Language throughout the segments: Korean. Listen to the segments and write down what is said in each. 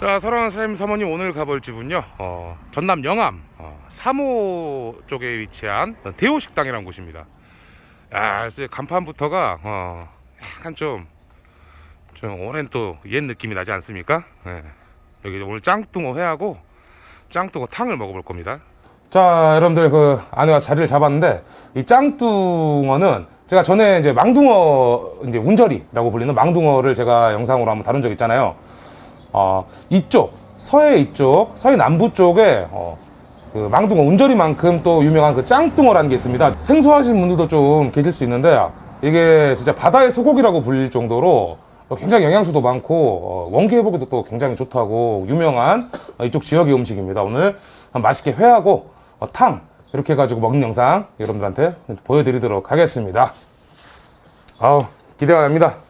자, 사랑하는 사장님 사모님 오늘 가볼 집은요. 어, 전남 영암 어, 3호 쪽에 위치한 대호 식당이라는 곳입니다. 야, 그래서 간판부터가 어, 약간 좀, 좀 오랜 또 옛 느낌이 나지 않습니까? 예. 여기 오늘 짱뚱어 회하고 짱뚱어 탕을 먹어볼 겁니다. 자, 여러분들 그 안에 와 자리를 잡았는데 이 짱뚱어는 제가 전에 이제 망둥어 이제 운절이라고 불리는 망둥어를 제가 영상으로 한번 다룬 적 있잖아요. 어, 이쪽 서해 이쪽 서해 남부 쪽에 어, 그 망둥어 운절이만큼 또 유명한 그 짱뚱어라는 게 있습니다. 생소하신 분들도 좀 계실 수 있는데 이게 진짜 바다의 소고기라고 불릴 정도로 굉장히 영양소도 많고 어, 원기 회복에도 또 굉장히 좋다고 유명한 어, 이쪽 지역의 음식입니다. 오늘 맛있게 회하고 어, 탕 이렇게 해가지고 먹는 영상 여러분들한테 보여드리도록 하겠습니다. 아우 기대가 됩니다.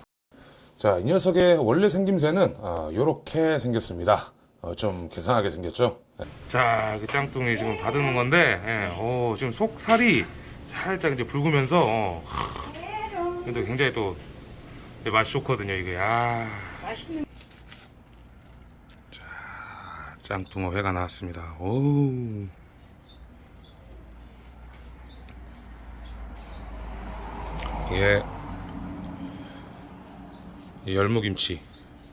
자, 이 녀석의 원래 생김새는 이렇게 생겼습니다. 어, 좀 괴상하게 생겼죠? 자, 이렇게 짱뚱이 지금 다듬는 건데, 예, 어, 지금 속살이 살짝 이제 붉으면서, 어, 하, 근데 굉장히 또 예, 맛이 좋거든요, 이게. 아. 맛있는 자, 짱뚱어 회가 나왔습니다. 오. 예. 이 열무김치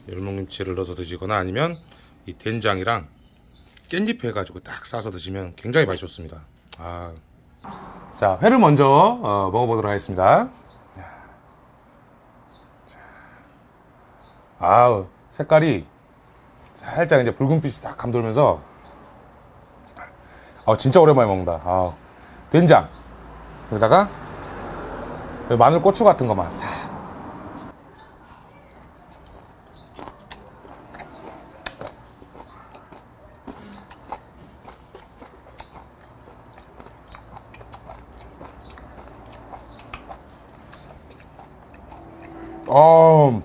열무김치를 넣어서 드시거나 아니면 이 된장이랑 깻잎 해가지고 딱 싸서 드시면 굉장히 맛이 좋습니다. 아. 자 회를 먼저 어, 먹어보도록 하겠습니다. 아우 색깔이 살짝 이제 붉은빛이 딱 감돌면서. 아 진짜 오랜만에 먹는다. 아 된장. 여기다가 마늘 고추 같은 거만 싹 어,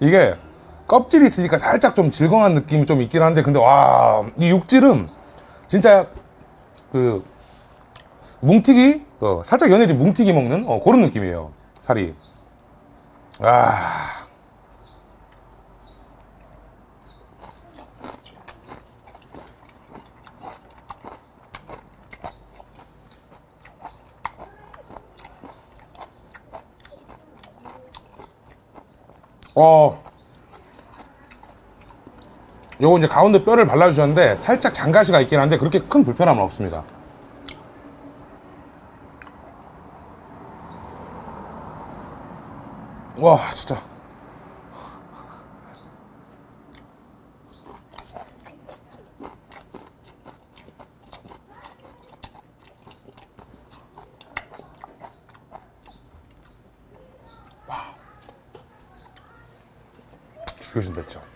이게 껍질이 있으니까 살짝 좀 질거한 느낌이 좀 있긴 한데 근데 와 이 육질은 진짜 그 뭉티기 어, 살짝 연해진 뭉티기 먹는 어, 그런 느낌이에요 살이. 아 어. 요거 이제 가운데 뼈를 발라주셨는데 살짝 장가시가 있긴 한데 그렇게 큰 불편함은 없습니다. 와 진짜 진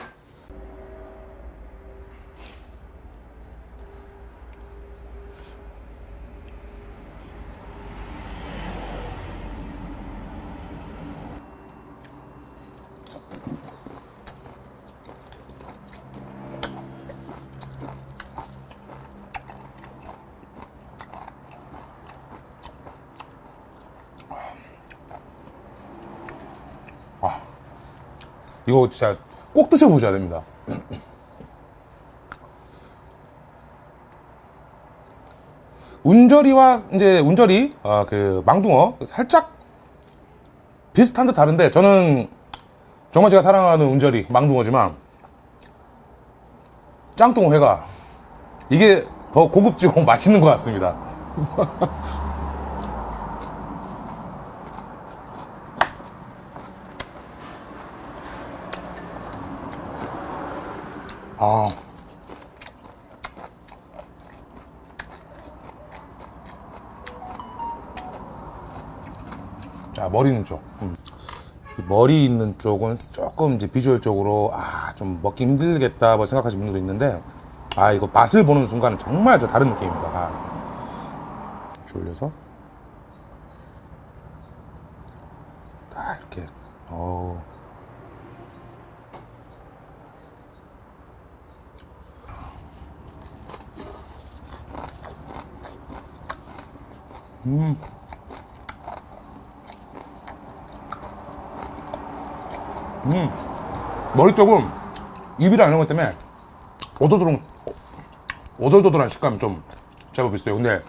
이거 진짜 꼭 드셔보셔야 됩니다. 운절이와 이제 운절이 아, 그 망둥어 살짝 비슷한 듯 다른데 저는 정말 제가 사랑하는 운절이 망둥어지만 짱뚱어 회가 이게 더 고급지고 맛있는 것 같습니다. 아. 자, 머리 있는 쪽. 음. 이 머리 있는 쪽은 조금 이제 비주얼적으로, 아, 좀 먹기 힘들겠다, 뭐 생각하시는 분들도 있는데, 아, 이거 맛을 보는 순간은 정말 저 다른 느낌입니다. 아. 졸려서. 딱 이렇게, 어 음. 음. 머리 쪽은 입이랑 이런 것 때문에 오돌도돌, 오돌도돌한 식감이 좀 제법 있어요. 근데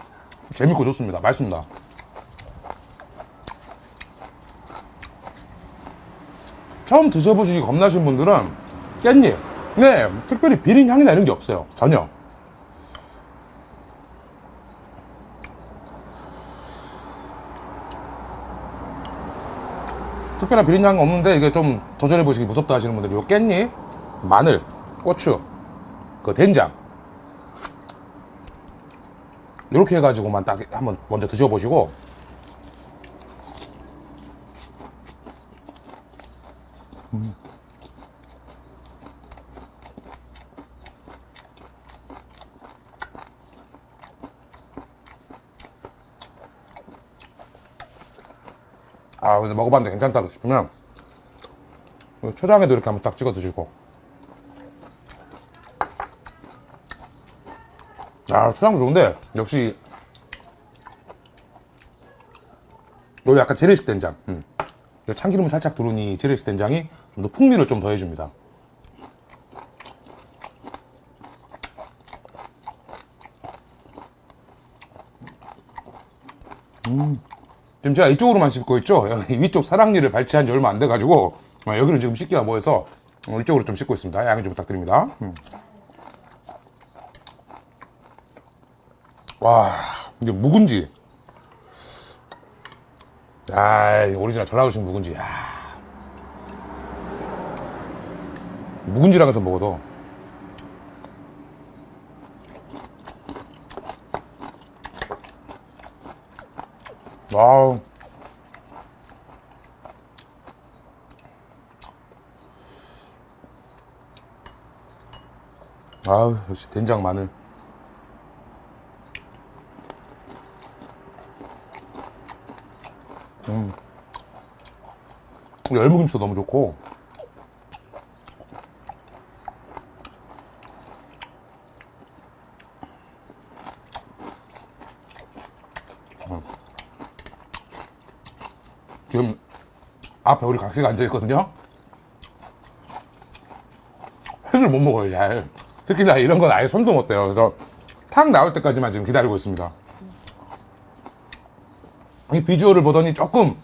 재밌고 좋습니다. 맛있습니다. 처음 드셔보시기 겁나신 분들은 깻잎. 네, 특별히 비린 향이나 이런 게 없어요. 전혀. 특별한 비린 향은 없는데 이게 좀 도전해 보시기 무섭다 하시는 분들이 요 깻잎, 마늘, 고추, 그 된장. 이렇게 해가지고만 딱 한번 먼저 드셔보시고 아 근데 먹어봤는데 괜찮다 싶으면 초장에도 이렇게 한번 딱 찍어 드시고 아 초장 좋은데 역시 요 약간 재래식 된장 음. 요 참기름을 살짝 두르니 재래식 된장이 좀 더 풍미를 좀 더해줍니다 음. 지금 제가 이쪽으로만 씹고 있죠? 위쪽 사랑니를 발치한 지 얼마 안 돼가지고 아, 여기는 지금 씻기가 뭐해서 어, 이쪽으로 좀 씻고 있습니다. 양해 좀 부탁드립니다. 음. 와 이게 묵은지. 야 오리지널 전라도식 묵은지. 야. 묵은지랑 해서 먹어도 와우. 아우 역시 된장 마늘. 열무김치도 너무 좋고 음. 지금 앞에 우리 각시가 앉아있거든요. 회를 못 먹어요 잘. 특히나 이런 건 아예 손도 못 대요. 그래서 탕 나올 때까지만 지금 기다리고 있습니다. 이 비주얼을 보더니 조금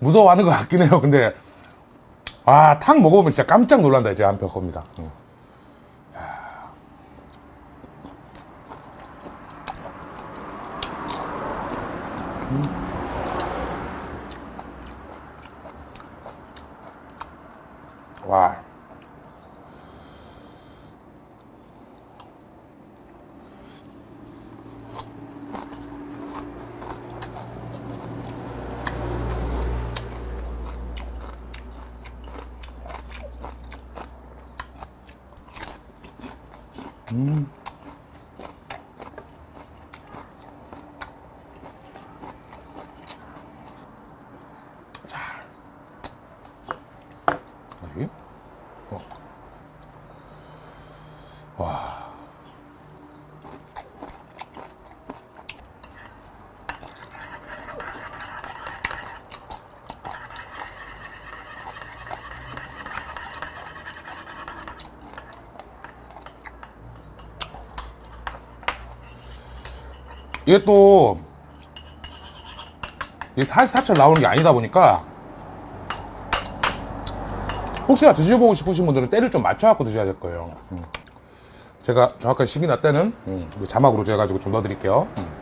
무서워하는 것 같긴 해요. 근데 아, 탕 먹어보면 진짜 깜짝 놀란다 이제 한편 겁니다. 응. 음. 이게 또, 이 사시사철 나오는 게 아니다 보니까, 혹시나 드셔보고 싶으신 분들은 때를 좀 맞춰갖고 드셔야 될 거예요. 음. 제가 정확한 시기나 때는 음, 자막으로 재가지고 좀 넣어드릴게요. 음.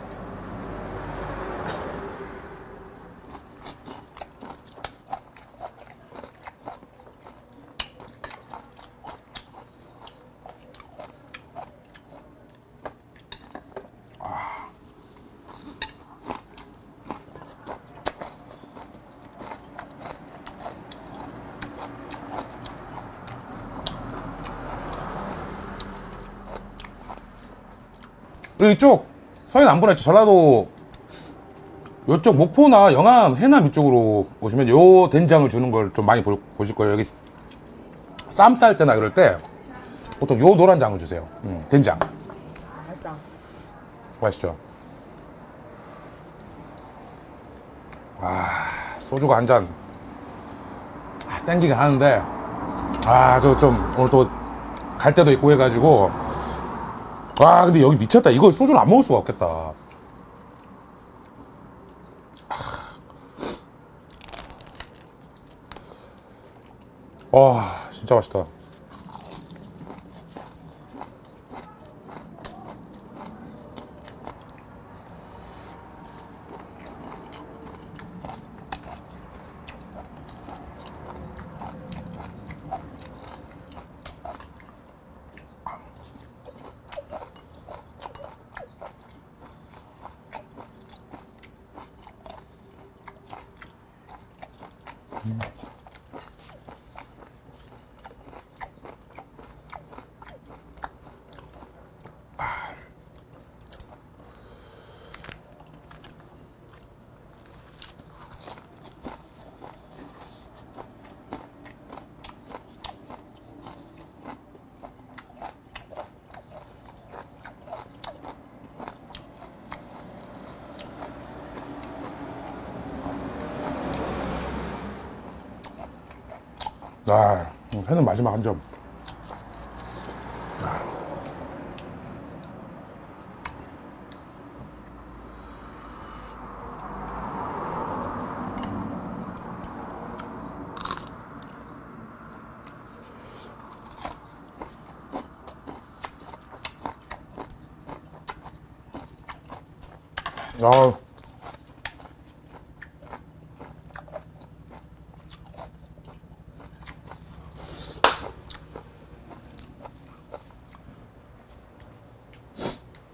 이쪽 서해 남부나 이쪽 전라도 이쪽 목포나 영암 해남 이쪽으로 오시면 요 된장을 주는 걸 좀 많이 보, 보실 거예요 여기 쌈 쌀 때나 그럴 때 보통 요 노란 장을 주세요 음, 된장 맛있다. 맛있죠 아, 소주가 한 잔. 아, 땡기긴 하는데. 아, 저 좀, 오늘 또 갈 때도 있고 해가지고. 와, 근데 여기 미쳤다. 이거 소주를 안 먹을 수가 없겠다. 와, 진짜 맛있다. Mm-hmm. 아, 회는 마지막 한 점. 아,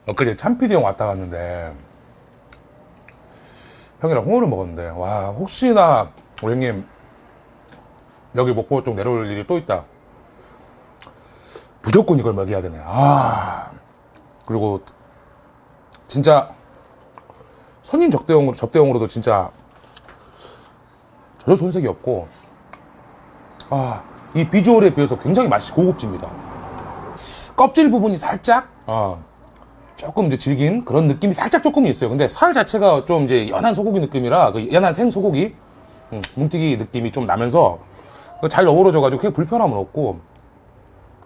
엊그제 참피디 형 왔다 갔는데. 형이랑 홍어를 먹었는데. 와 혹시나 우리 형님 여기 목포 쪽 내려올 일이 또 있다. 무조건 이걸 먹여야 되네. 아 그리고 진짜 손님 접대용으로 접대용으로도 진짜 전혀 손색이 없고. 아 이 비주얼에 비해서 굉장히 맛이 고급집니다. 껍질 부분이 살짝 어, 조금 이제 질긴 그런 느낌이 살짝 조금 있어요. 근데 살 자체가 좀 이제 연한 소고기 느낌이라 그 연한 생 소고기 음, 뭉티기 느낌이 좀 나면서 그잘 어우러져 가지고 크게 불편함은 없고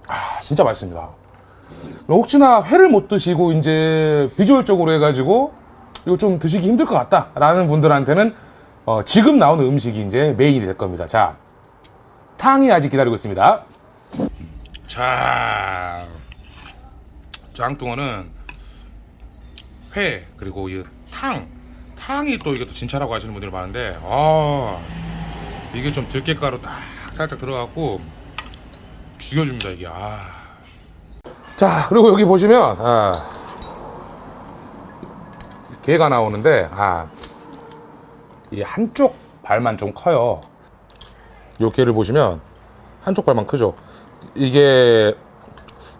아 진짜 맛있습니다. 혹시나 회를 못 드시고 이제 비주얼적으로 해가지고 이거 좀 드시기 힘들 것 같다 라는 분들한테는 어, 지금 나오는 음식이 이제 메인이 될 겁니다. 자 탕이 아직 기다리고 있습니다. 자 짱뚱어는 회 그리고 이 탕. 탕이 또 이게 또 진짜라고 하시는 분들이 많은데 아 이게 좀 들깨가루 딱 살짝 들어갖고 죽여줍니다 이게. 아. 자 그리고 여기 보시면 아, 개가 나오는데 아, 이 한쪽 발만 좀 커요. 요 개를 보시면 한쪽 발만 크죠. 이게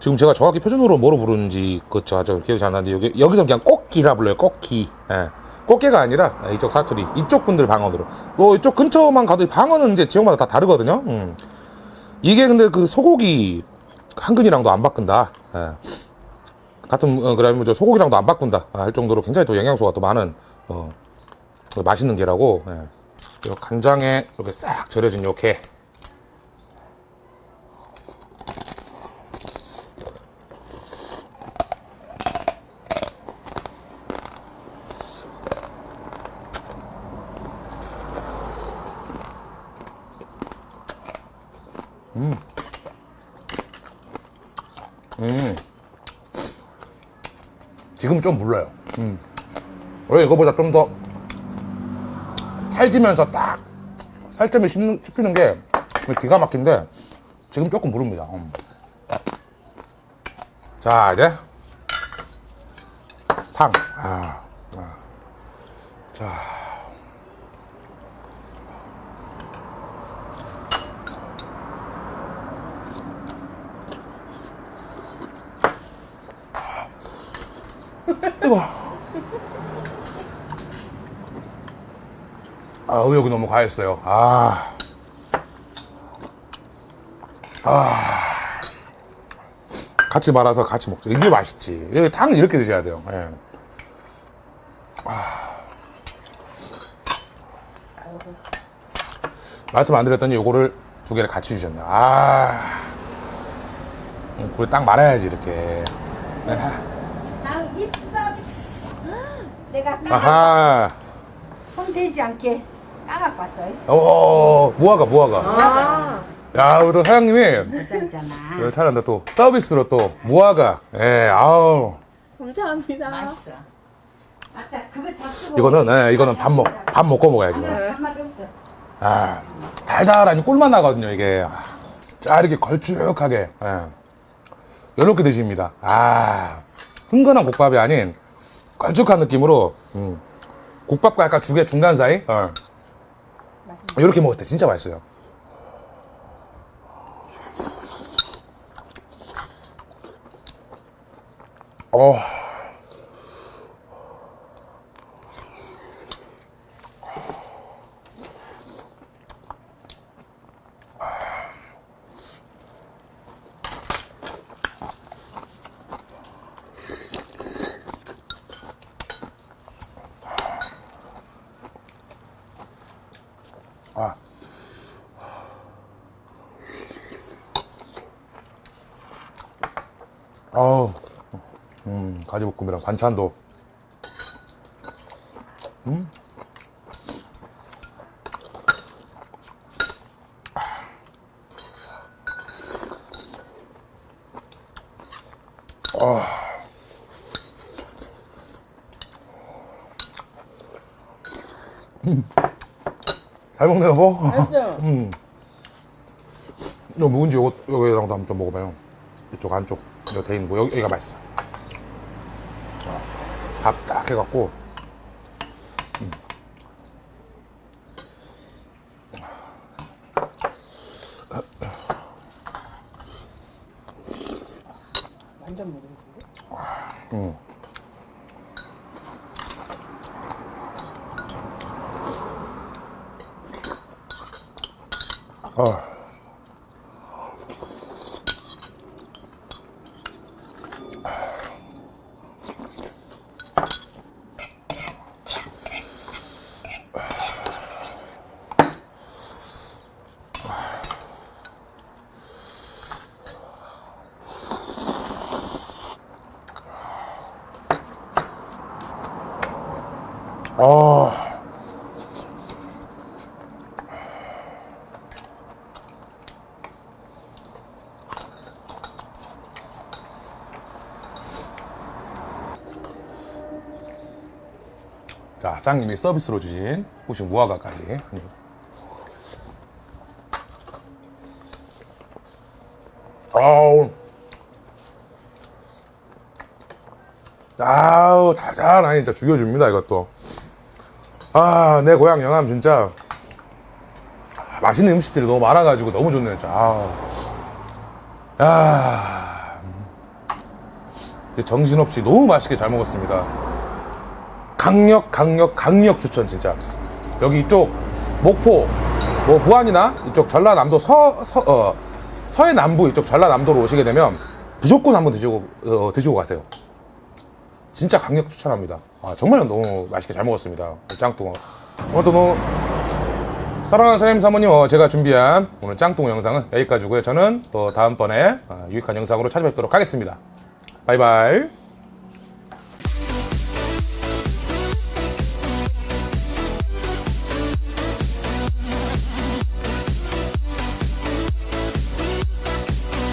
지금 제가 정확히 표준어로 뭐로 부르는지 그저 저 기억이 잘안 나는데 여기 여기서 그냥 꽃기라 불러요. 꽃기. 예. 꽃게가 아니라 이쪽 사투리 이쪽 분들 방언으로. 뭐 이쪽 근처만 가도 방언은 이제 지역마다 다 다르거든요. 음. 이게 근데 그 소고기 한근이랑도 안 바꾼다. 예. 같은 어, 그러면 저 소고기랑도 안 바꾼다 아, 할 정도로 굉장히 또 영양소가 또 많은 어, 그 맛있는 게라고. 예. 요 간장에 이렇게 싹 절여진 요 게. 좀 물러요. 음. 원래 이거보다 좀 더 살지면서 딱 살점이 씹히는 게 기가 막힌데 지금 조금 무릅니다. 음. 자, 이제 탕. 아, 아. 자. 뜨거. 아, 의욕이 너무 과했어요. 아. 아. 같이 말아서 같이 먹죠. 이게 맛있지. 탕은 이렇게 드셔야 돼요. 예. 아. 말씀 안 드렸더니 요거를 두 개를 같이 주셨네요. 아. 음, 그걸 딱 말아야지, 이렇게. 난 립서비스. 내가 아하. 손대지 않게 까갖고 왔어요. 오, 무화과, 무화과. 아. 야, 우리 또 사장님이 괜찮잖아. 여기 타는데 또 서비스로 또 무화과. 예, 아우. 감사합니다. 맛있어. 아따 그거 잡수고. 이거는, 예, 이거는 밥 먹, 밥 먹고 먹어야지. 이거. 한마디 없어. 아, 달달하니 꿀맛 나거든요, 이게. 아, 짜, 이렇게 걸쭉하게. 예. 이렇게 드십니다. 아, 흥건한 국밥이 아닌 걸쭉한 느낌으로, 음, 국밥과 약간 죽의 중간 사이? 어. 이렇게 먹을 때 진짜 맛있어요. 어. 아우, 음, 가지볶음이랑 반찬도. 음. 아. 음. 잘 먹네, 여보. 맛있어요. 이거 묵은지 요거, 요거랑도 한번 좀 먹어봐요. 이쪽 안쪽, 이거 돼 있는 거. 여기, 여기가 맛있어. 밥 딱 해갖고. 음. 완전 먹으신데? 음. 아. 아. 자, 사장님이 서비스로 주신 후식 무화과까지. 아우. 아우, 달달하니 진짜 죽여줍니다, 이것도. 아, 내 고향 영암 진짜 맛있는 음식들이 너무 많아가지고 너무 좋네요. 진짜. 아, 야, 음. 정신없이 너무 맛있게 잘 먹었습니다. 강력, 강력, 강력 추천 진짜. 여기 이쪽 목포, 뭐 부안이나 이쪽 전라남도 서, 서, 어, 서해 남부 이쪽 전라남도로 오시게 되면 무조건 한번 드시고 어, 드시고 가세요. 진짜 강력 추천합니다. 아, 정말 너무 맛있게 잘 먹었습니다. 짱뚱어. 오늘도 너무 사랑하는 사장님 사모님, 어, 제가 준비한 오늘 짱뚱어 영상은 여기까지고요. 저는 또 다음번에 어, 유익한 영상으로 찾아뵙도록 하겠습니다. 바이바이.